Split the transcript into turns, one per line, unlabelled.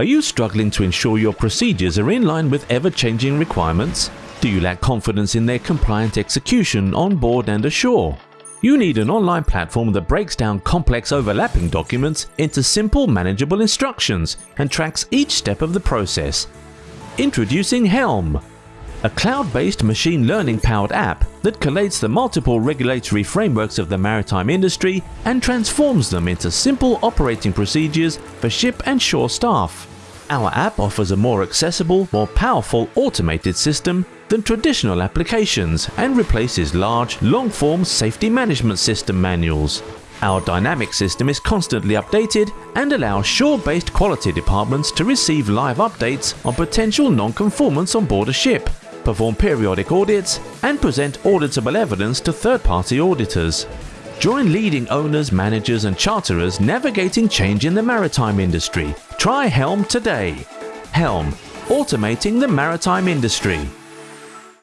Are you struggling to ensure your procedures are in line with ever-changing requirements? Do you lack confidence in their compliant execution on board and ashore? You need an online platform that breaks down complex overlapping documents into simple manageable instructions and tracks each step of the process. Introducing Helm, a cloud-based machine learning powered app that collates the multiple regulatory frameworks of the maritime industry and transforms them into simple operating procedures for ship and shore staff. Our app offers a more accessible, more powerful automated system than traditional applications and replaces large, long-form safety management system manuals. Our dynamic system is constantly updated and allows shore-based quality departments to receive live updates on potential non-conformance on board a ship perform periodic audits, and present auditable evidence to third-party auditors. Join leading owners, managers and charterers navigating change in the maritime industry. Try Helm today. Helm, automating the maritime industry.